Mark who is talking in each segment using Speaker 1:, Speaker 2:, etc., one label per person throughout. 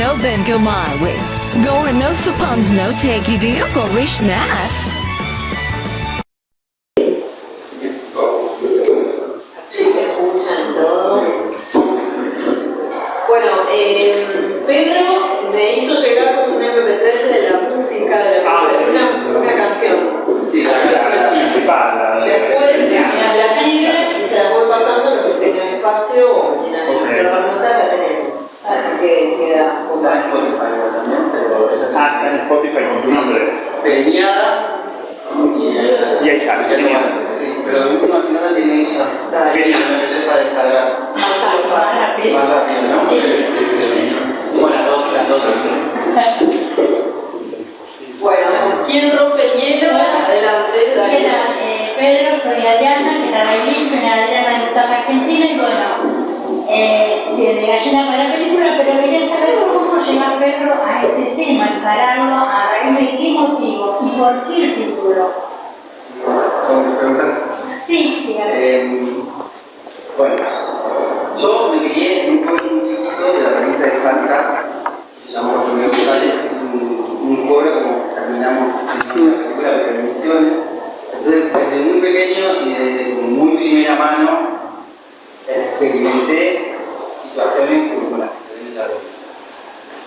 Speaker 1: no then go my way. Gore no suppons no take you deal go wish nas.
Speaker 2: Así que escuchan todo. Bueno, eh, Pedro me hizo llegar un MP3 de la música de la película, una, una canción.
Speaker 3: Sí, la, principal.
Speaker 2: Después me la pide y se la voy pasando los que tengan espacio o quieran notar la tenemos. Así que queda
Speaker 3: Está en Spotify también, pero
Speaker 4: Ah, está en Spotify con su nombre.
Speaker 3: y ahí sale.
Speaker 4: Genial.
Speaker 3: Sí, pero de última si no la tiene ella. MP3 para descargar.
Speaker 2: más rápido.
Speaker 3: Más rápido, ¿no? Sí, bueno, las dos, las dos.
Speaker 2: Bueno, ¿quién rompe el hielo? Adelante,
Speaker 5: ¿Qué
Speaker 2: dale.
Speaker 5: tal? Eh, Pedro, soy Adriana, que tal vez soy Adriana diputada argentina y bueno, eh, de gallina para por qué el título.
Speaker 3: Son mis preguntas.
Speaker 5: Sí, dígame.
Speaker 3: Eh, bueno, yo me crié en un pueblo muy chiquito de la provincia de Salta, que se llama Bartolomé González, es un, un pueblo como terminamos en una película de Misiones. Entonces, desde muy pequeño y desde muy primera mano, experimenté situaciones como las que se ven en la película.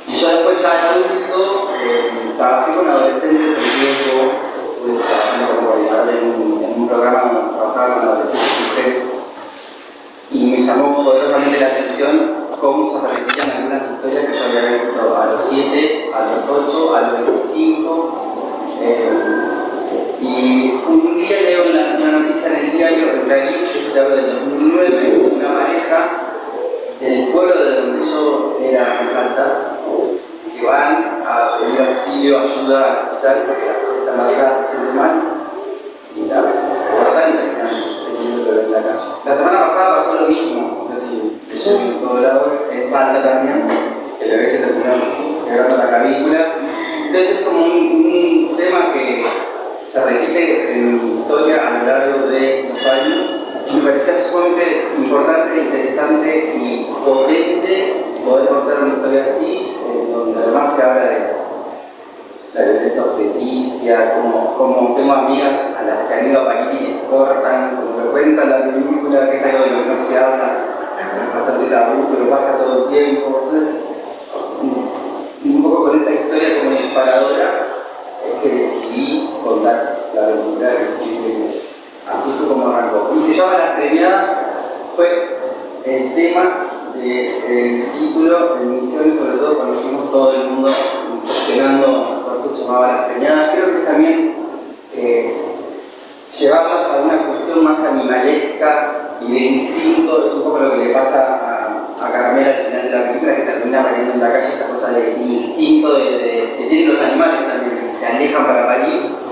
Speaker 3: Y yo después ya adulto, eh, trabajé con adolescentes en riesgo, estuve trabajando como coordinador en un, programa trabajaba con adolescentes y mujeres, y me llamó poderosamente la atención cómo se repetían algunas historias que yo había visto a los 7, a los 8, a los 25. eh, y un día leo una, noticia en el diario, en realidad yo te hablo del 2009, una pareja del pueblo de donde yo era en que van a pedir auxilio, ayuda hospital porque la está embarazada, se siente mal, y la cortan y terminan teniendo el bebé en la calle. La semana pasada pasó lo mismo, no sé si leyó en todos lados, en Salta también, que el bebé se terminó quebrando la clavícula. Entonces es como un, tema que se repite en historia a lo largo de los años y me parecía sumamente importante, interesante y potente poder contar una historia así, donde además se habla de la violencia obstetricia, como, como tengo amigas a las que han ido a París y cortan, como me cuentan la película, que es algo de lo que no se habla, es bastante tabú, pero pasa todo el tiempo. Entonces, un- un poco con esa historia como disparadora, es que decidí contar la película que así fue como arrancó. Y se llama Las Premiadas, fue el tema del título de Misiones, sobre todo cuando fuimos todo el mundo se Las Premiadas. Creo que también eh, llevarlas a una cuestión más animalesca y de instinto, es un poco lo que le pasa a, a Carmela al final de la película, que termina pariendo en la calle esta cosa de instinto que tienen los animales también, que se alejan para parir.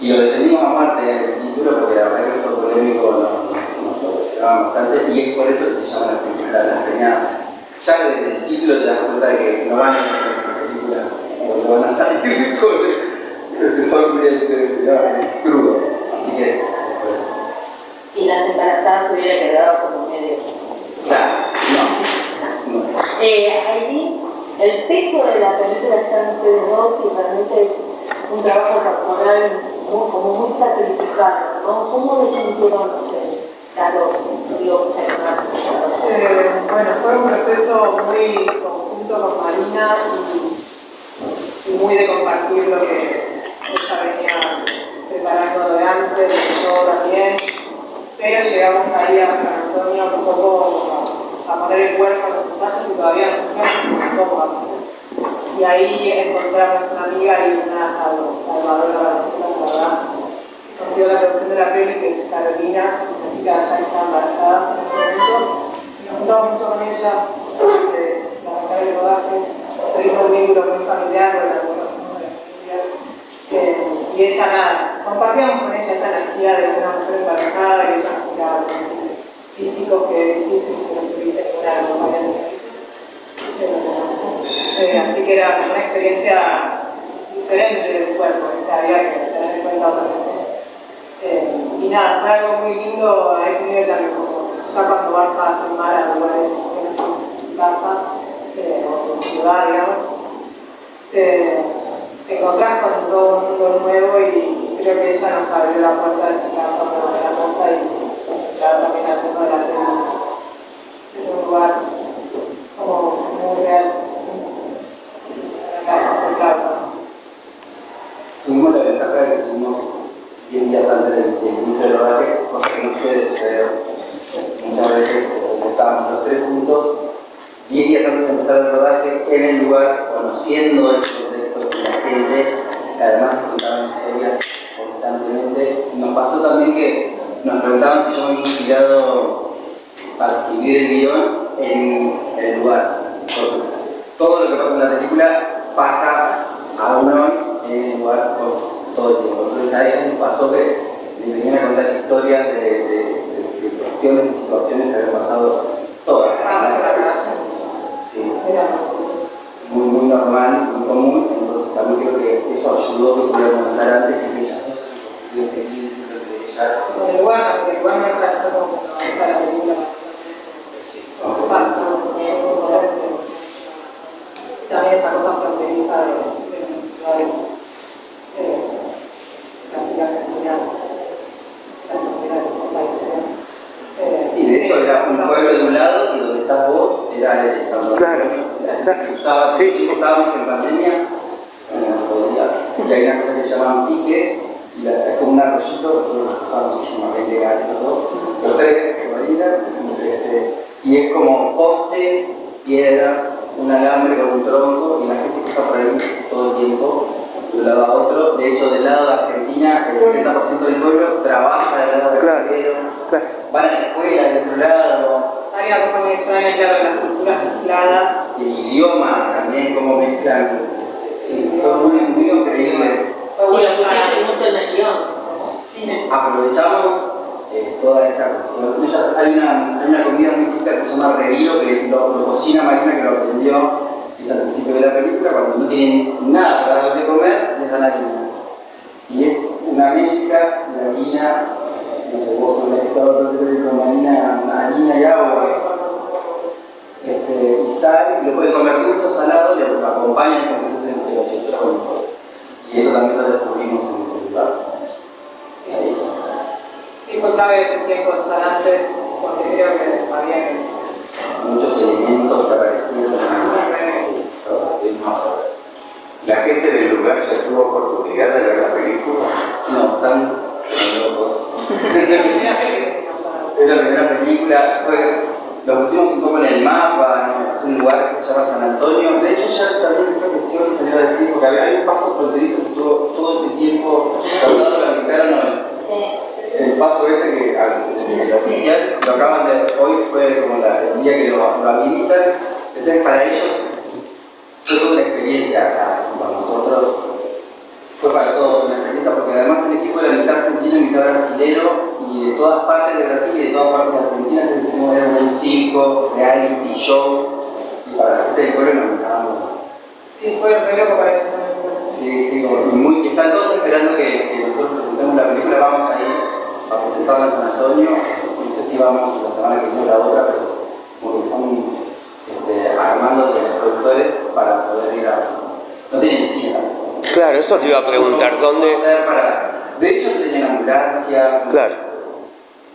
Speaker 3: Y lo defendimos a muerte en el título porque la verdad que fue polémico, nos, nos cuestionaban bastante, y es por eso que se llaman las premiadas. Ya desde el título te das cuenta de que no van a no van a salir con el sonrientes, no, crudo. Así que, por eso.
Speaker 5: Si las embarazadas hubiera quedado como medio.
Speaker 3: Claro, no, no.
Speaker 5: Eh, Aileen, el peso de la película está en ustedes dos y realmente es un trabajo corporal muy, como muy sacrificado, ¿no? ¿Cómo lo sintieron ustedes? Claro, digo.
Speaker 6: Eh, bueno, fue un proceso muy conjunto con Marina y muy de compartir lo que ella venía preparando de antes, y yo también. Pero llegamos ahí a San Antonio un poco a poner el cuerpo en los ensayos y todavía nos sentíamos cómodas. Y ahí encontramos una amiga y una sal- salvadora la verdad. Consiguió la producción de la peli, que es Carolina, es una chica ya que está embarazada en ese momento. Y nos juntamos mucho con ella antes de rodaje. Se hizo un vínculo muy familiar, de la. Eh, y ella nada, compartíamos con ella esa energía de una mujer embarazada y ella miraba los físicos que es difícil si no tuviste los años Pero, eh, así que era una experiencia diferente del cuerpo, que había que tener en cuenta otras cosas. Eh, y nada, fue algo muy lindo a ese nivel también, como ya cuando vas a filmar a lugares que no son casa, eh, digamos, te, te encontrás con todo un mundo nuevo y creo que ella nos abrió la puerta de su casa
Speaker 3: cocina Marina, que lo aprendió es al principio de la película, cuando no tienen nada para darles de comer, les dan harina. Y es una mezcla de harina, no sé, vos sos todo con harina, harina y agua. este, y sal, y lo pueden comer dulce o salado, lo acompañan con si fuese de 18 con eso. Y eso también lo descubrimos en ese lugar.
Speaker 6: Sí, sí, fue clave ese tiempo estar antes, creo que había que
Speaker 3: Muchos elementos que aparecieron.
Speaker 7: ¿La gente del lugar ya tuvo oportunidad de ver la película?
Speaker 3: No, están locos. Es la primera película, fue, lo pusimos un poco en el mapa, ¿no? es un lugar que se llama San Antonio. De hecho, ya también creo que salió a decir, porque había un paso fronterizo que estuvo todo este tiempo tratado de habilitar el,
Speaker 5: Sí.
Speaker 3: El paso este que al- oficial lo acaban de, hoy fue como la, el día que lo, lo habilitan. Entonces, para ellos fue toda una experiencia acá, para nosotros fue para todos una experiencia porque además el equipo era mitad argentino y mitad brasilero y de todas partes de Brasil y de todas partes de Argentina entonces hicimos era un circo, reality, show y para la gente del pueblo nos mirábamos.
Speaker 6: Sí, fue re loco para ellos también.
Speaker 3: Sí, sí, y, muy, están todos esperando que, que nosotros presentemos la película, vamos a ir a presentarla en San Antonio, no sé si vamos la semana que viene o la otra, pero como que están este, armando los productores para poder ir a... No tienen cine.
Speaker 8: Claro, eso te iba a preguntar, ¿dónde?
Speaker 3: ¿Cómo hacer para- De hecho, tenían ambulancias.
Speaker 8: Claro,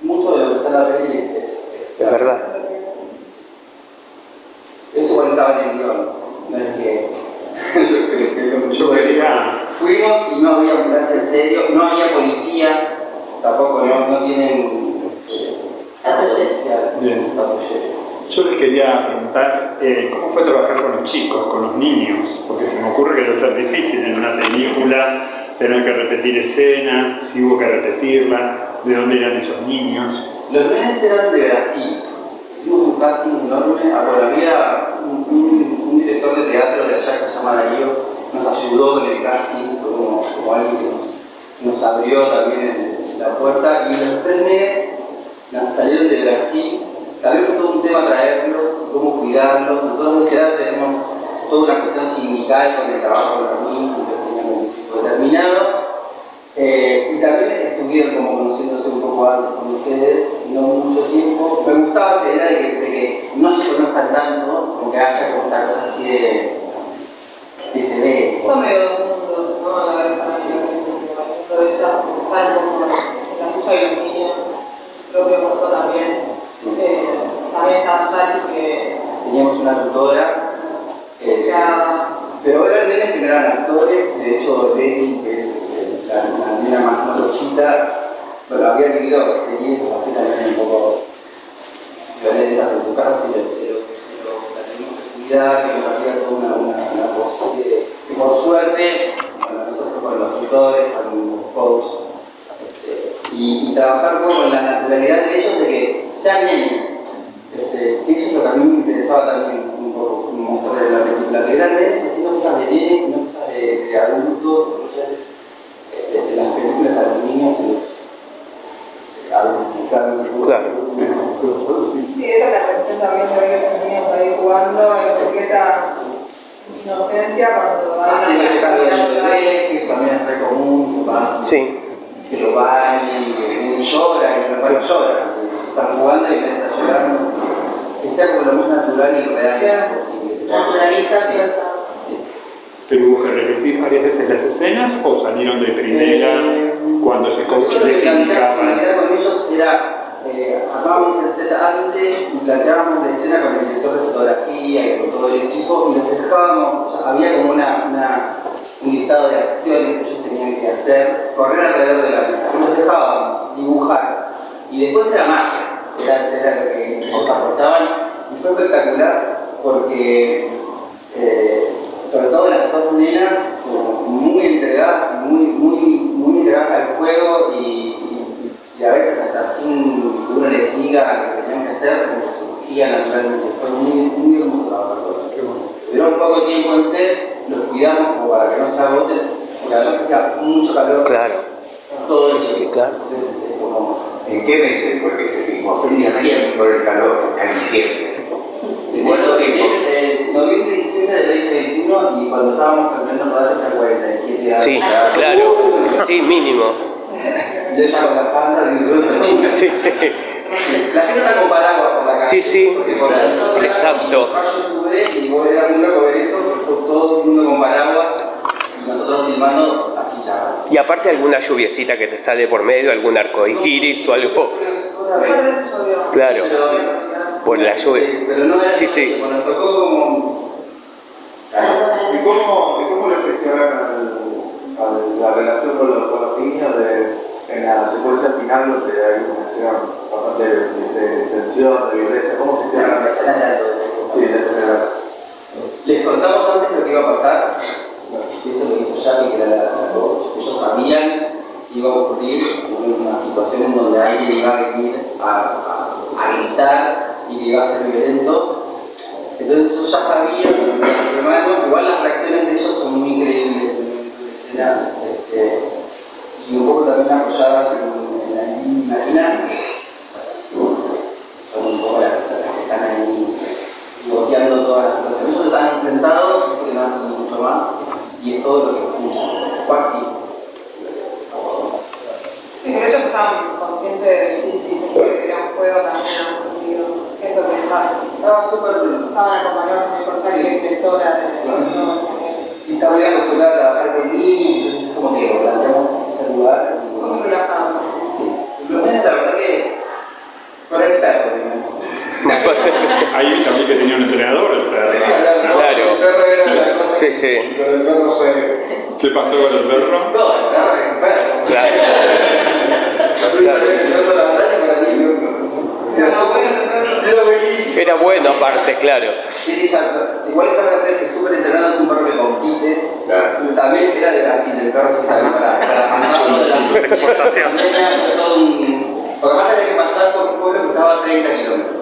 Speaker 3: Mucho de lo que está en la peli es, es,
Speaker 8: es verdad.
Speaker 3: Eso igual estaba en el guion. No es que-
Speaker 4: Yo quería,
Speaker 3: Fuimos y no había ambulancia en serio, no había policías, tampoco, no, no tienen. eh,
Speaker 2: Patrullas.
Speaker 4: Bien. yo les quería preguntar eh, cómo fue trabajar con los chicos, con los niños, porque se me ocurre que debe ser difícil en una película tener que repetir escenas, si hubo que repetirlas, de dónde eran esos niños.
Speaker 3: Los nenes eran de Brasil. Hicimos un casting enorme. Ah, bueno, había un, un- un director de teatro de allá que se llama Darío. Nos ayudó con el casting, fue como, como alguien que nos, nos abrió también el- la puerta. Y los tres nenes nos salieron de Brasil. También fue todo un tema traerlos, cómo cuidarlos. Nosotros en teatro tenemos toda una cuestión sindical con el trabajo de los niños, que teníamos un determinado. Eh, y también estuvieron como conociéndose un poco antes con ustedes, no mucho tiempo. Me gustaba esa idea de que, de que no se conozcan tanto, como que haya como esta cosa así de. que se ve.
Speaker 6: Son medio dos mundos, ¿no? La verdad, sí. el mundo de ella, están como en la suya y los niños, su propio mundo también. Eh, también está Jackie que
Speaker 3: Teníamos una tutora. eh,
Speaker 6: ya
Speaker 3: Pero eran nenes que no eran actores, de hecho Betty, que es eh, la, nena más morochita, bueno, había vivido experiencias así también un poco violentas en su casa, se lo, se lo, lo la teníamos que cuidar, que compartía toda una, una, una de, que por suerte, bueno, eso fue con los tutores, con coach, este, y, y trabajar un poco con la naturalidad de ellos de que sean nenes, este, que eso es lo que a mí me interesaba también un poco mostrar en la película, que eran nenes haciendo cosas de nenes y no cosas de, de adultos, muchas veces este, en las películas a los niños se los adultizan un poco.
Speaker 8: Claro.
Speaker 6: Sí, esa es la reacción también de esos niños ahí jugando en secreta inocencia cuando van
Speaker 3: Así que se carga de bebé, que eso también es re común, que van
Speaker 8: Sí.
Speaker 3: que lo bañen, y que llora, y se bueno, llora, que están jugando y él está llorando. Que sea como lo más natural y real posible.
Speaker 4: ¿Pero hubo que repetir varias veces las escenas o salieron de primera
Speaker 3: Eh,
Speaker 4: cuando se
Speaker 3: lo
Speaker 4: les
Speaker 3: que la con ellos era, eh, el set antes y planteábamos la escena con el director de fotografía y con todo el equipo y los dejábamos, había como una, una- un listado de acciones que ellos tenían que hacer, correr alrededor de la mesa, y los dejábamos dibujar. Y después era magia, era, era lo que ellos aportaban. Y fue espectacular porque eh, sobre todo las dos nenas como muy entregadas muy, muy, muy entregadas al juego y, y- a veces hasta sin que uno les diga lo que tenían que hacer, como que surgía naturalmente. Fue muy, muy hermoso trabajar con ellos. Tuvieron poco tiempo en set, los cuidamos como para que no se agoten, porque además hacía mucho calor
Speaker 8: Claro.
Speaker 3: todo el tiempo.
Speaker 8: Claro.
Speaker 3: Entonces, es como
Speaker 7: ¿En qué meses fue que se filmó?
Speaker 3: En diciembre.
Speaker 7: Por el calor, en diciembre.
Speaker 3: En
Speaker 7: ¿Cuánto tiempo?
Speaker 3: el noviembre y diciembre del 2021 y cuando estábamos terminando rodaje hace 47 días.
Speaker 8: Sí, claro. Sí, mínimo.
Speaker 3: Yo ya con la panza disfruto.
Speaker 8: Sí, sí.
Speaker 3: La gente está con paraguas por la calle.
Speaker 8: Sí, sí.
Speaker 3: Porque por el
Speaker 8: Exacto.
Speaker 3: el sube y vos era muy loco ver eso, porque fue todo el mundo con paraguas y nosotros filmando a chicharra.
Speaker 8: Y aparte alguna lluviecita que te sale por medio, algún arco iris o algo.
Speaker 6: de.
Speaker 8: Claro. Por la lluvia.
Speaker 3: Sí, pero no era
Speaker 8: Sí, sí.
Speaker 3: nos tocó como...
Speaker 9: ¿Y cómo, y cómo le gestionaron la relación con los, con los niños de, en la secuencia final donde hay una escena bastante de, tensión, de violencia? ¿Cómo
Speaker 3: todo ese
Speaker 9: Sí, de
Speaker 3: Les contamos antes lo que iba a pasar, eso lo hizo Jackie, que era la, la coach. Ellos sabían que iba a ocurrir una situación en donde alguien iba a venir a, a- a gritar y que iba a ser violento. Entonces ellos ya sabían de antemano, igual las reacciones de ellos son muy increíbles este, y un poco también apoyadas en, en la línea marina. Son un poco las, las que están ahí bloqueando toda la situación.
Speaker 8: Claro. Sí,
Speaker 3: exacto. Igual el perro que es súper entrenado es un perro que compite.
Speaker 7: Claro.
Speaker 3: También era de Brasil, el perro sí también para, para pasarlo de la
Speaker 8: Exportación.
Speaker 3: Un... Porque además tenía que pasar por un pueblo que estaba a 30 kilómetros.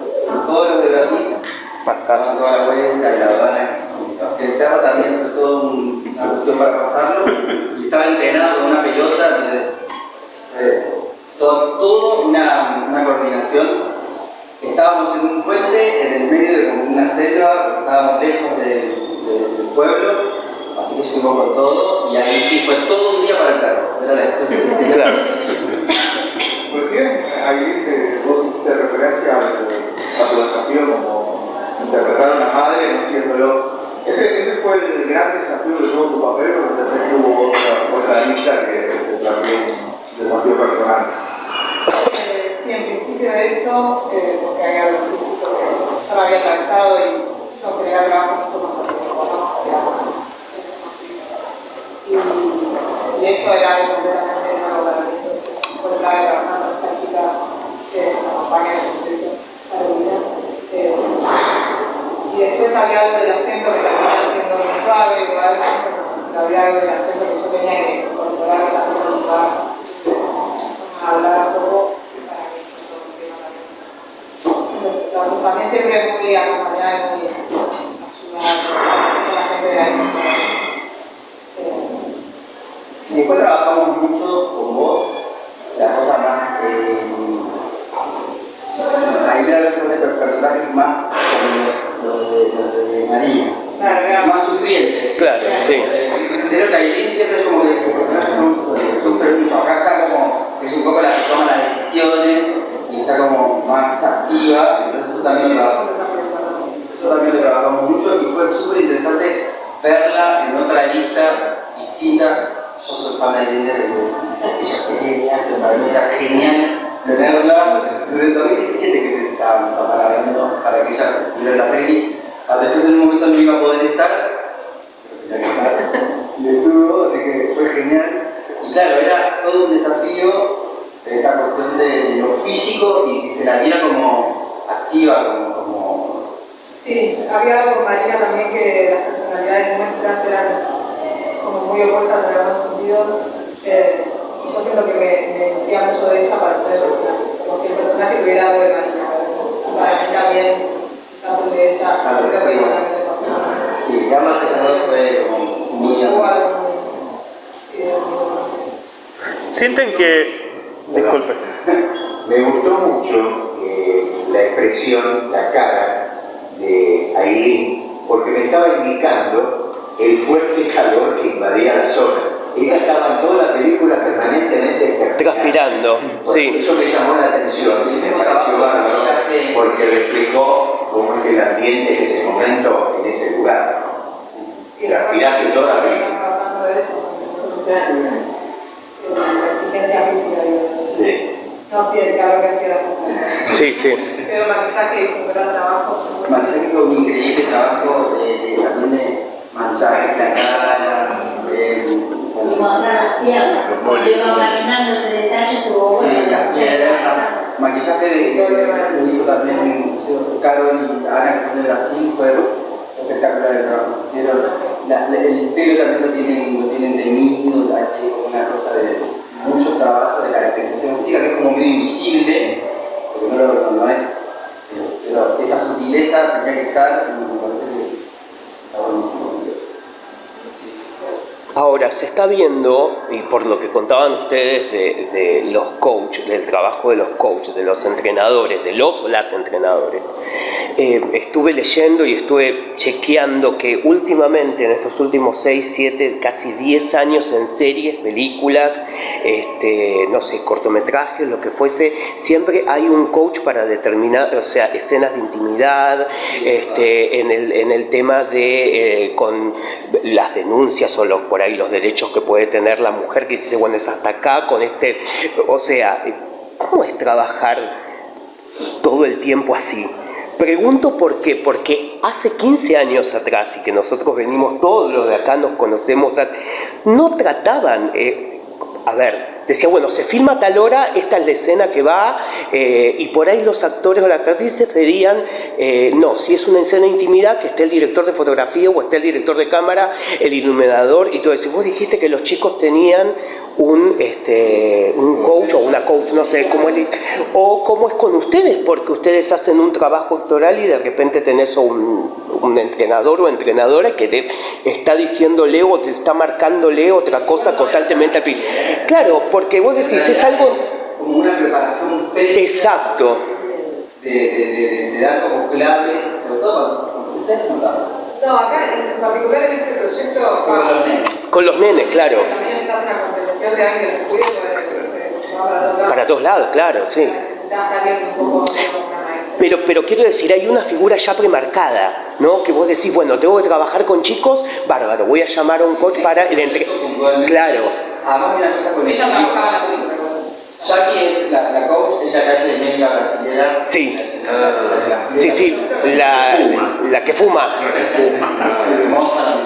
Speaker 3: Todos los de Brasil
Speaker 8: Pasar.
Speaker 3: daban toda la vuelta y la aduana. El perro también fue todo un- una cuestión para pasarlo. Y estaba entrenado con una pelota, entonces... eh, todo, todo una. Estábamos en un puente en el medio de como una selva, porque estábamos lejos de- de- del pueblo, así que llegamos con todo y ahí sí fue todo un día para el perro. Era la expresión.
Speaker 8: Claro.
Speaker 9: Recién ahí te, vos hiciste referencia a tu desafío como interpretador diciéndolo. Ese, ese fue el gran desafío que tuvo tu papel, pero también hubo otra, otra lista que también un desafío personal.
Speaker 6: Sí, en principio eso, eh, porque hay algo físico que yo lo había atravesado y yo quería trabajar mucho más porque me conozco, y, eso era algo completamente nuevo para mí, entonces trabajando con esta chica que nos acompaña el proceso para vida. Eh, y después había algo del acento que terminaba siendo muy suave, igual, había algo del acento que yo tenía que incorporar que también me gustaba hablar un poco y para mí eso es un tema también. Entonces, o sea, yo también siempre muy acompañada y muy ayudada con la gente de ahí. Eh,
Speaker 3: Y después trabajamos mucho con vos, la cosa más. Eh, ahí me parece que los personajes más como los de, los de María.
Speaker 6: claro, era
Speaker 3: Más sufrientes.
Speaker 8: Claro, sí.
Speaker 3: Eh, Pero Cailín siempre es como que sus personajes son, eh, sufren mucho. Acá está como, es un poco la que toma las decisiones y está como más activa. Entonces eso también lo trabajamos. Eso también lo trabajamos mucho y fue súper interesante verla en otra lista distinta. Yo soy fan de Linda desde aquellas pequeñas, que para mí era genial tenerla desde el 2017 que estábamos apalabrando para que ella estuviera en la peli. Ah, Después en un momento no iba a poder estar, pero tenía que estar, y estuvo, así que fue genial. Y claro, era todo un desafío esta cuestión de lo físico y que se la diera como activa, como, como
Speaker 6: Sí, había algo con Marina también que las personalidades nuestras eran como muy opuestas en algún sentido. Eh, y yo siento que me, me mucho de ella para ser el personaje, como si el personaje tuviera algo de Marina. Y para mí también, quizás el de ella,
Speaker 3: Claro,
Speaker 6: creo que ella también le pasó.
Speaker 3: Sí, Sellador fue como muy
Speaker 6: muy-
Speaker 4: Sienten que... Disculpe.
Speaker 7: Me gustó mucho eh, la expresión, la cara de Aileen, porque me estaba indicando el fuerte calor que invadía la zona. Ella estaba en toda la película permanentemente
Speaker 8: Transpirando, sí.
Speaker 7: Eso me llamó la atención y me pareció bárbaro, porque reflejó cómo es el ambiente en ese momento, en ese lugar.
Speaker 6: Y
Speaker 7: Transpiraste toda la película. Sí.
Speaker 6: No, sí, el calor que hacía la puta.
Speaker 8: Sí, sí.
Speaker 6: Pero el maquillaje hizo un gran trabajo.
Speaker 3: Maquillaje hizo un increíble trabajo de, de- también de manchar la cara, eh,
Speaker 5: Y mostrar las piernas, iba caminando ese detalle, estuvo bueno.
Speaker 3: Sí, las piernas. Maquillaje de, lo hizo también Carol y Ana, que son de Brasil, fue espectacular el trabajo que hicieron. La- la- el pelo también lo tienen, lo tienen teñido, hay una cosa de mucho trabajo de caracterización física que es como medio invisible, porque no, lo, no es. Pero esa sutileza tenía que estar y me parece que está buenísimo.
Speaker 8: Ahora, se está viendo, y por lo que contaban ustedes de, de los coaches, del trabajo de los coaches, de los entrenadores, de los o las entrenadores, eh, estuve leyendo y estuve chequeando que últimamente, en estos últimos 6, 7, casi 10 años en series, películas, este, no sé, cortometrajes, lo que fuese, siempre hay un coach para determinar, o sea, escenas de intimidad, este, en, el, en el tema de eh, con las denuncias o los, por ahí los derechos que puede tener la mujer que dice, bueno, es hasta acá con este, o sea, ¿cómo es trabajar todo el tiempo así? Pregunto por qué, porque hace 15 años atrás, y que nosotros venimos, todos los de acá nos conocemos, no trataban, eh, a ver, decía, bueno, se filma a tal hora, esta es la escena que va, eh, y por ahí los actores o las actrices pedían, eh, no, si es una escena de intimidad, que esté el director de fotografía o esté el director de cámara, el iluminador y todo eso. Vos dijiste que los chicos tenían un, este, un coach o una coach, no sé cómo es, o cómo es con ustedes, porque ustedes hacen un trabajo actoral y de repente tenés un, un entrenador o entrenadora que te está diciéndole o te está marcándole otra cosa constantemente. al fin. Claro, porque vos decís, es algo...
Speaker 3: Como una preparación previa.
Speaker 8: Exacto.
Speaker 3: de, de, de, de dar como clases, sobre todo cuando ustedes no
Speaker 6: acá en particular en este proyecto.
Speaker 3: Con los nenes.
Speaker 8: Con los nenes, claro.
Speaker 6: También necesitas una contención de alguien que porque para todos lados.
Speaker 8: Para todos lados, claro, sí.
Speaker 6: Necesitas alguien un poco
Speaker 8: Pero, pero quiero decir, hay una figura ya premarcada, ¿no? Que vos decís, bueno, tengo que trabajar con chicos, bárbaro, voy a llamar a un coach para el entre... Claro.
Speaker 3: Además, una cosa con
Speaker 2: Ella trabajaba la.
Speaker 3: Jackie es la, la coach, es la calle de médica brasilera.
Speaker 8: Sí, sí, sí, la, la que fuma.
Speaker 3: Hermosa.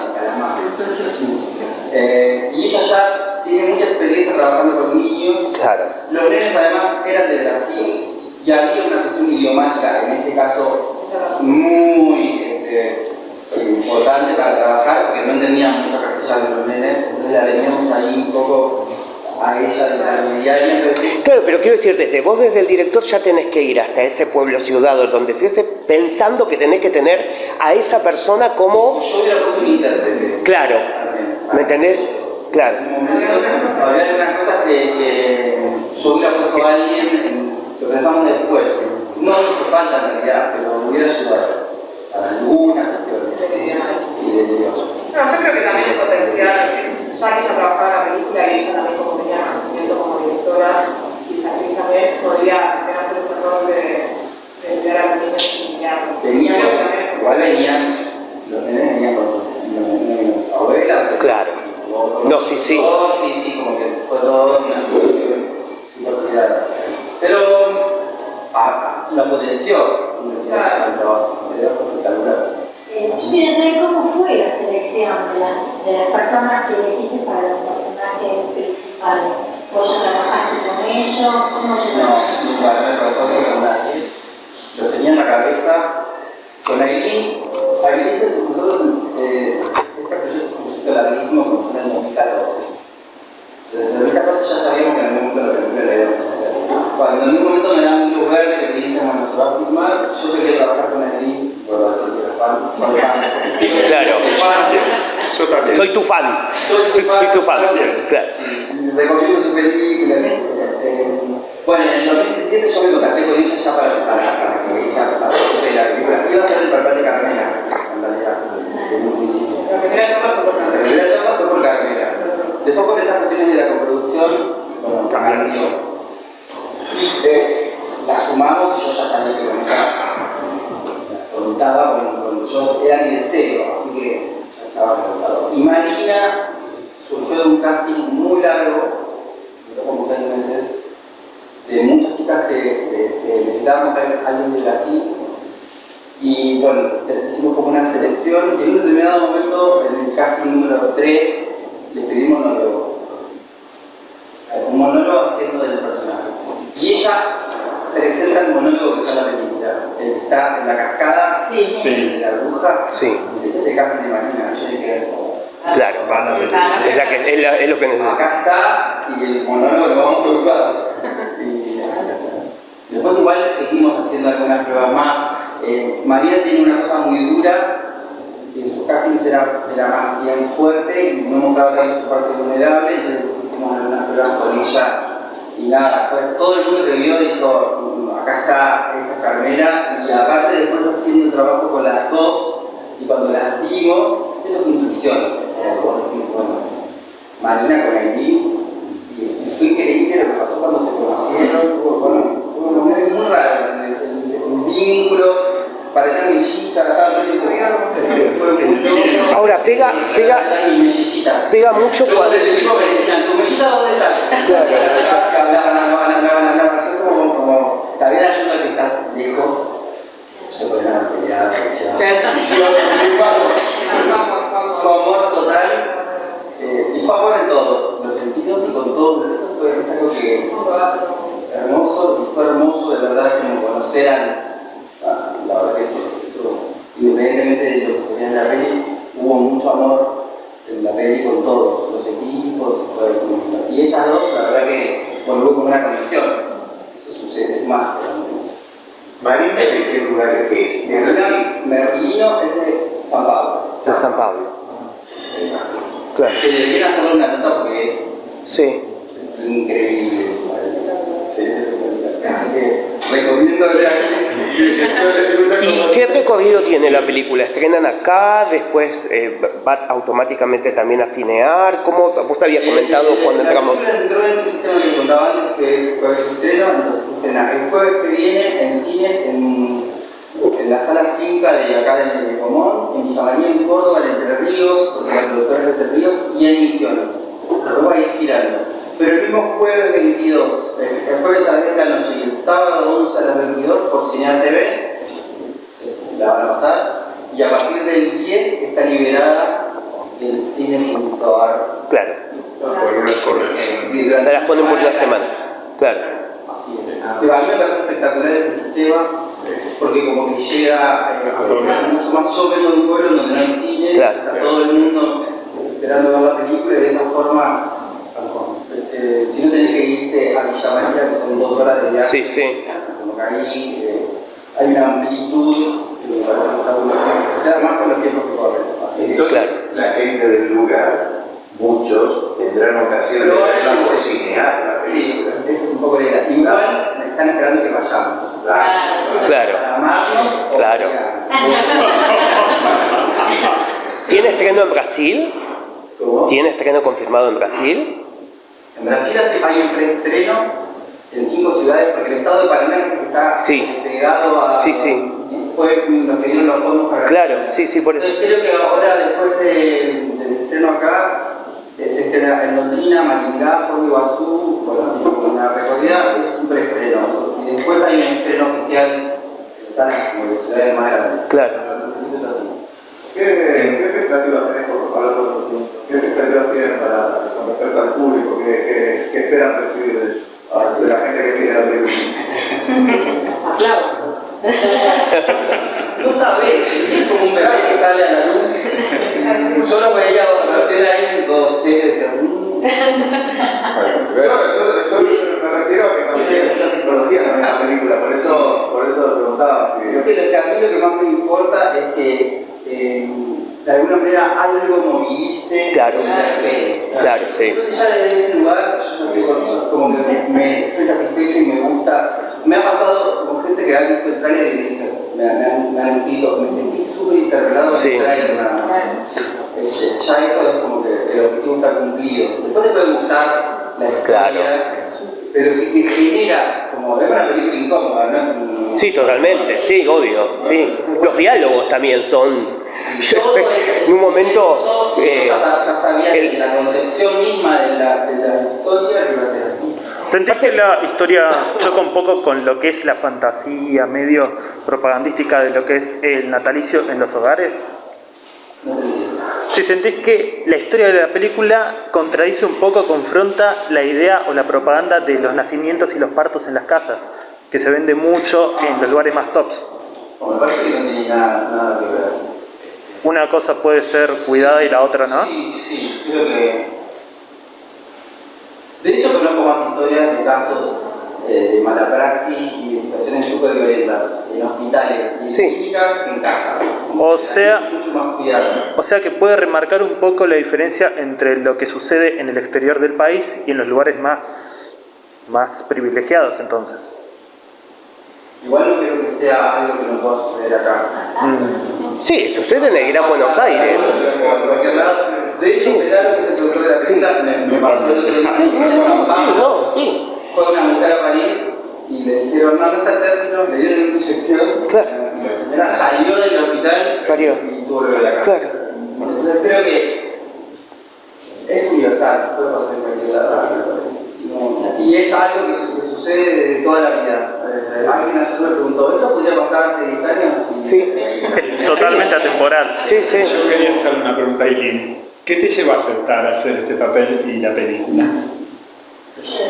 Speaker 3: Eh, y ella ya tiene mucha experiencia trabajando con niños.
Speaker 8: Claro.
Speaker 3: Los nenes además eran de Brasil y había una cuestión idiomática, en ese caso, muy este, importante para trabajar, porque no entendían mucho castellano los nenes, entonces la teníamos ahí un poco a ella de la intermediaria. Entonces,
Speaker 8: Claro, pero quiero decir, desde vos, desde el director, ya tenés que ir hasta ese pueblo ciudad o donde fuese pensando que tenés que tener a esa persona como...
Speaker 3: yo hubiera puesto un intérprete.
Speaker 8: Claro, ¿me entendés? Claro.
Speaker 3: En un momento, había algunas cosas que, que yo hubiera puesto a alguien, lo pensamos después. No hizo falta en realidad, pero hubiera ayudado a algunas cuestiones. Sí, de Dios.
Speaker 6: No, yo creo que también el potencial, ya que ella trabajaba en la película y ella también como tenía conocimiento como directora y esa actriz también podría también hacer ese rol de, de enviar a los niños y guiarlos.
Speaker 3: Tenía
Speaker 6: Creo que
Speaker 3: cosas,
Speaker 6: también-
Speaker 3: igual venían, los nenes venían con sus abuelas.
Speaker 8: Claro. No, sí, sí.
Speaker 3: Todo, sí, sí, como que fue todo una. Pero ah, lo potenció
Speaker 6: Claro.
Speaker 3: el trabajo, espectacular.
Speaker 5: Eh, yo quería saber cómo fue la selección de, las- de las personas que elegiste para los personajes principales. ¿Vos ya trabajaste con ellos? ¿Cómo
Speaker 3: No,
Speaker 5: llegaste?
Speaker 3: nunca me pasó con nadie. Lo tenía en la cabeza. Con Aileen, Aileen se nosotros, eh, este proyecto es un proyecto larguísimo, comenzó en el 2014. Desde el 2014 ya sabíamos que en algún momento la película la íbamos a hacer. Cuando en un momento me dan un luz verde que me dicen, bueno, se va a filmar, yo quería trabajar con Aileen, vuelvo a decir que era fan, soy fan. Sí,
Speaker 8: Claro.
Speaker 3: soy fan.
Speaker 4: Yo también.
Speaker 8: Soy tu fan.
Speaker 3: Soy su
Speaker 8: Soy tu fan. Claro.
Speaker 3: Sí, recomiendo su película. Este, bueno, en el 2017 yo me contacté con ella ya para, para, para que ella participe de la película. Iba a ser el papel de Carmela, en realidad, desde un principio.
Speaker 6: La primera charla fue por
Speaker 3: La
Speaker 6: la
Speaker 3: primera charla fue por Carmela. Después por esas cuestiones de la coproducción, bueno, cambió. Y eh, la sumamos y yo ya sabía que con ella contaba con, con yo era mi deseo, así que Y Marina surgió de un casting muy largo, como seis meses, de muchas chicas que, que- necesitábamos ver a alguien de Brasil. Y bueno, hicimos como una selección y en un determinado momento, en el casting número 3, le pedimos monólogo. Un monólogo haciendo del personaje. Y ella presenta el monólogo que está está en la cascada,
Speaker 2: Sí.
Speaker 4: Sí.
Speaker 3: de la bruja.
Speaker 8: Sí,
Speaker 3: Ese es el casting de Marina. Yo dije,
Speaker 8: claro. Es, la que, es, la- es lo que necesito.
Speaker 3: acá está y el monólogo lo vamos a usar. Y después igual seguimos haciendo algunas pruebas más. Eh, Marina tiene una cosa muy dura, y en sus castings era, era más bien fuerte y no mostraba tanto su parte vulnerable, entonces después hicimos algunas pruebas con ella y nada, fue todo el mundo que vio dijo, "Mm, acá está Carmela y aparte después haciendo el trabajo con las dos y cuando las vimos, eso es intuición, eh, vos decís, bueno, Marina con Aileen y, fue increíble lo que pasó cuando se conocieron, fue, bueno, fue un muy raro, el, el- el vínculo, el muy loco.
Speaker 8: Ahora, pega- pega-. Pega mucho cuando...
Speaker 3: del tipo me decían, ¿tu dónde está?
Speaker 8: Claro.
Speaker 3: Que hablaban, hablaban, hablaban, hablaban. Yo como, como, saber ayuda que estás lejos, se ponen a pelear, Fue amor total, eh, y fue amor en todos los sentidos y con todos, eso fue es algo que hermoso, y fue hermoso de verdad como conocer a, a- la verdad que eso, eso, independientemente de lo que se veía en la peli, hubo mucho amor en la peli con todos, los equipos, y ellas dos, la verdad que hubo como una conexión,
Speaker 7: Marina, ¿de qué lugar es? ¿De Brasil?
Speaker 3: Merlino es de San Pablo,
Speaker 8: De San Pablo. Claro.
Speaker 3: que deberían hacerle una nota porque es
Speaker 8: Sí.
Speaker 3: increíble. Sí, sí, sí. Así que recomiéndole a
Speaker 8: ¿Y qué recorrido tiene la película? ¿Estrenan acá? ¿Después eh, va automáticamente también a cinear? ¿Cómo vos habías comentado cuando entramos?
Speaker 3: La película entró en el sistema que contaba antes, que es jueves de estreno, entonces estrena el jueves que viene en cines en en la sala 5 de acá del Común, en Villa María, en Córdoba, en Entre Ríos, porque la es de Entre Ríos, y en Misiones. Luego va a ir girando. Pero el mismo jueves 22, el, jueves a las 10 de la noche y el sábado 11 a las 22 por Señal TV, la van a pasar, y a partir del 10 está liberada el cine.ar.
Speaker 8: Claro.
Speaker 3: Te
Speaker 8: las ponen por las semanas. Claro.
Speaker 3: Así es. A mí me parece espectacular ese sistema porque como que llega eh, mucho más. Yo vengo de un pueblo donde no hay cine, está todo el mundo esperando ver la película y de esa forma, este, si no tenés que irte a Villa María, que son dos horas de viaje,
Speaker 8: sí, sí.
Speaker 3: como que ahí eh, hay una amplitud que me parece que está buenísima, o sea, más con los tiempos que corren.
Speaker 7: Entonces, la gente del lugar muchos tendrán ocasión de verla por cinear.
Speaker 3: Sí, esa es un poco la idea. Igual me están esperando que vayamos.
Speaker 8: Claro.
Speaker 3: Para amarnos
Speaker 8: Claro. ¿Tiene estreno en Brasil?
Speaker 3: ¿Cómo?
Speaker 8: ¿Tiene estreno confirmado en Brasil?
Speaker 3: En Brasil hay un preestreno en cinco ciudades, porque el estado de Paraná es está
Speaker 8: Sí.
Speaker 3: pegado a...
Speaker 8: Sí, sí.
Speaker 3: Fue los que dieron los fondos para...
Speaker 8: Claro, sí, sí, por eso.
Speaker 3: Entonces creo que ahora, después de- del estreno acá, se estrena en Londrina, Maringá, Foz de Iguazú, bueno, tiene una recorrida, es un preestreno. Y después hay un estreno oficial en salas como de ciudades más grandes.
Speaker 8: Claro.
Speaker 3: Pero en principio es así.
Speaker 9: ¿Qué, qué expectativas tenés por hablar con los puntos? ¿Qué expectativas tienen para, con respecto al público? ¿Qué, qué, qué esperan recibir de, ellos? de la gente que viene a la película?
Speaker 2: Aplausos.
Speaker 3: No sabés, es como un bebé que sale a la luz. Yo lo veía hacer ahí en dos, y decía, "Mm".
Speaker 9: Yo, yo, me refiero a que no tiene mucha psicología en la película, por eso, por eso preguntaba.
Speaker 3: Creo lo que a mí lo que más me importa es que eh, de alguna manera algo movilice
Speaker 8: Claro.
Speaker 3: el interpele.
Speaker 8: Claro, sí.
Speaker 3: Creo que ya desde ese lugar yo como que me, me estoy satisfecho y me gusta. Me ha pasado con gente que ha visto el trailer y me, me han, me han escrito, me sentí súper interpelado
Speaker 8: Sí.
Speaker 3: el trailer nada más. Este, ya eso es como que el objetivo está cumplido. Después te puede gustar la historia,
Speaker 8: Claro.
Speaker 3: pero si te genera, como es una película incómoda, ¿no? Un-
Speaker 8: Sí, totalmente, sí, obvio, sí. Los diálogos también son...
Speaker 3: Todo ese-
Speaker 8: en un momento... eh,
Speaker 3: ya, sabía
Speaker 8: el-
Speaker 3: que la concepción misma de la, de la historia iba a ser así.
Speaker 10: ¿Sentís que la historia choca un poco con lo que es la fantasía medio propagandística de lo que es el natalicio en los hogares?
Speaker 3: No.
Speaker 10: Si sentís que la historia de la película contradice un poco, confronta la idea o la propaganda de los nacimientos y los partos en las casas, que se vende mucho en los lugares más tops.
Speaker 3: Me parece que no tiene nada, nada que ver.
Speaker 10: Una cosa puede ser cuidada y la otra no.
Speaker 3: Sí, sí, creo que. De hecho, conozco más historias de casos mala praxis y de situaciones súper violentas en hospitales y en
Speaker 8: Sí.
Speaker 3: clínicas en casas.
Speaker 10: O sea-. O sea que puede remarcar un poco la diferencia entre lo que sucede en el exterior del país y en los lugares más, más privilegiados entonces.
Speaker 3: Igual no creo que sea algo que no pueda suceder acá.
Speaker 8: Sí, sucede en el Gran Buenos Aires.
Speaker 3: De hecho, que se ocurre de la me, me pasó el otro día Pablo.
Speaker 8: Sí, no, sí.
Speaker 3: Fue una mujer a parir y le dijeron, no, no está término, le dieron una inyección.
Speaker 8: Claro.
Speaker 3: Y la señora salió del hospital
Speaker 8: Parió.
Speaker 3: y tuvo que volver a la casa.
Speaker 8: Claro.
Speaker 3: Entonces creo que es universal, puede pasar en cualquier lado. No, y es algo que, su- que sucede de toda la vida. Eh, alguien ayer me preguntó, ¿esto podría pasar hace 10 años?
Speaker 8: Sí.
Speaker 10: Es totalmente atemporal.
Speaker 8: Sí, sí.
Speaker 4: Yo quería hacer una pregunta a Eileen. ¿Qué te llevó a aceptar hacer este papel y la película?
Speaker 3: Yo soy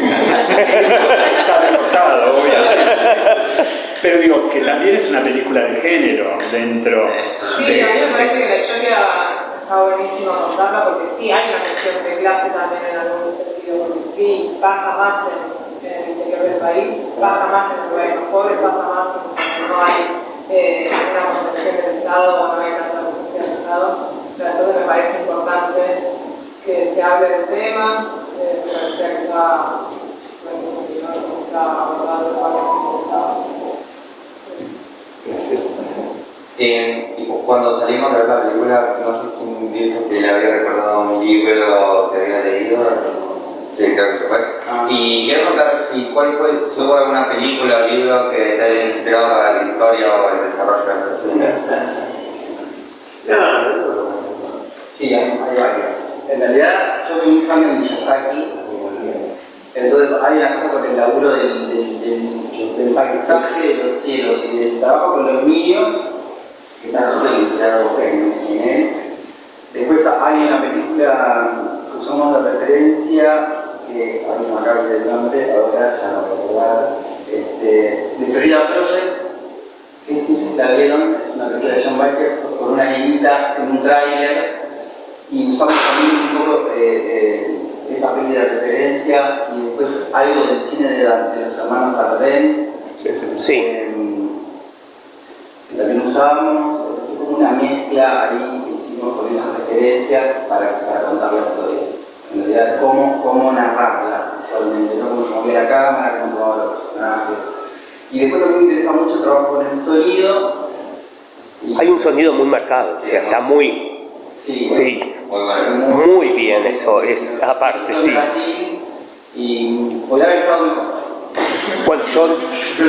Speaker 4: Está recortado, obviamente. Pero digo, que también es una película de género dentro
Speaker 6: Sí,
Speaker 4: de...
Speaker 6: a mí me parece que la historia está buenísima contarla porque sí, hay una cuestión de clase también en algún sentido, porque sí, pasa más en, en el interior del país, pasa más en los lugares más pobres, pasa más en donde no hay eh, una concepción del Estado o no hay tanta presencia del Estado. O sea, entonces me parece importante que se hable del tema, eh.
Speaker 4: Gracias.
Speaker 11: Eh, y cu- cuando salimos de ver la película, no sé quién dijo que le había recordado mi libro que había leído. Sí, creo que se fue. Y quiero preguntar si, cuál fue, si hubo alguna película o libro que te haya inspirado para la historia o el desarrollo de esta película.
Speaker 3: Sí, hay, hay varias. En realidad, yo soy muy fan de Miyazaki, entonces hay una cosa con el laburo del, del, paisaje de los cielos y del trabajo con los niños, que está súper inspirado en, en él. Después hay una película que usamos de referencia, que a mí se me acaba el nombre, ahora ya no voy a recordar, este, de Florida Project, que es, no sé si la vieron, es una película de John Baker con una niñita en un tráiler y usamos también un poco eh, eh, esa peli de referencia y después algo del cine de, la, de los hermanos Dardenne
Speaker 8: Sí.
Speaker 3: eh, que también usábamos, es como una mezcla ahí que hicimos con esas referencias para, para contar la historia. En realidad, cómo, cómo narrarla visualmente, ¿no? cómo se movía la cámara, cómo tomaban los personajes. Y después a mí me interesa mucho el trabajo con el sonido. y-
Speaker 8: Hay un sonido muy marcado, o sea, está muy,
Speaker 3: Sí,
Speaker 8: sí,
Speaker 11: Muy bueno.
Speaker 8: muy bien eso, es aparte, sí.
Speaker 3: Y.
Speaker 8: Bueno, yo,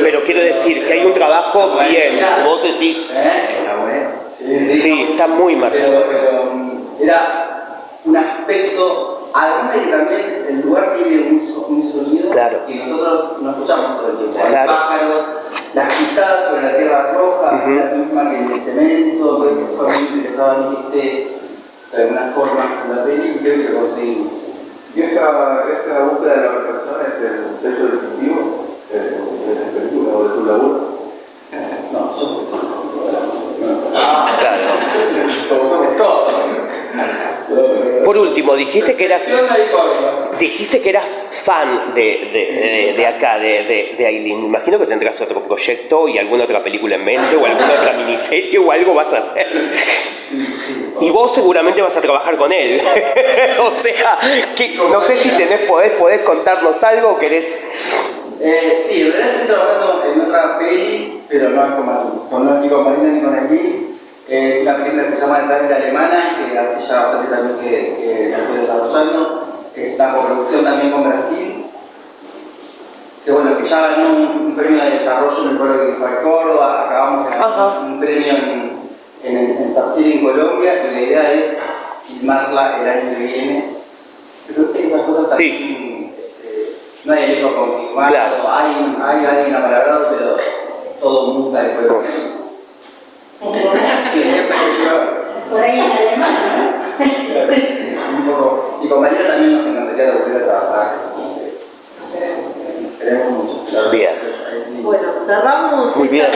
Speaker 8: pero quiero decir que hay un trabajo bien, vos decís,
Speaker 3: ¿Eh? Sí,
Speaker 8: está muy marcado.
Speaker 3: Pero, era un aspecto, además de que también el lugar tiene un, so- un sonido que nosotros no escuchamos todo el tiempo. Hay pájaros, las pisadas sobre la tierra roja,
Speaker 8: Ujú.
Speaker 3: la misma que en el cemento, entonces eso interesaba a mí que esté de alguna forma en la peli y creo que lo conseguimos.
Speaker 9: ¿Y esa, esa búsqueda de la perfección es el sello distintivo de, la película o de tu laburo?
Speaker 3: No, yo porque soy
Speaker 8: Claro.
Speaker 3: como somos todos.
Speaker 8: Por último, dijiste que eras, dijiste que eras fan de, de, de- de acá, de, de, de Aileen. Imagino que tendrás otro proyecto y alguna otra película en mente o alguna otra miniserie o algo vas a hacer. Y vos seguramente vas a trabajar con él. o sea, que no sé si tenés, podés, podés contarnos algo o querés...
Speaker 3: Eh, sí, en realidad estoy trabajando en otra peli, pero no es con no, ni con Marina ni con Aileen. Es una película que se llama Tanque Alemana, que hace ya bastante también que, que la estoy desarrollando. Es una coproducción también con Brasil. Que bueno, que ya ganó un, un premio de desarrollo en el pueblo de Visual Córdoba, acabamos de ganar un premio en, en, en Sarcil, en Colombia, y la idea es filmarla el año que viene. Pero que esas cosas
Speaker 8: Sí.
Speaker 3: también, este, no hay elenco confirmado,
Speaker 8: Claro.
Speaker 3: hay, hay alguien apalabrado, pero todo muta después. Pareció-
Speaker 5: Por ahí en alemán, ¿no?
Speaker 3: sí, un poco. Y con María también nos encantaría volver a trabajar. Eh, Queremos mucho. la verdad.
Speaker 8: Bien.
Speaker 2: Bueno, cerramos.
Speaker 8: Muy bien.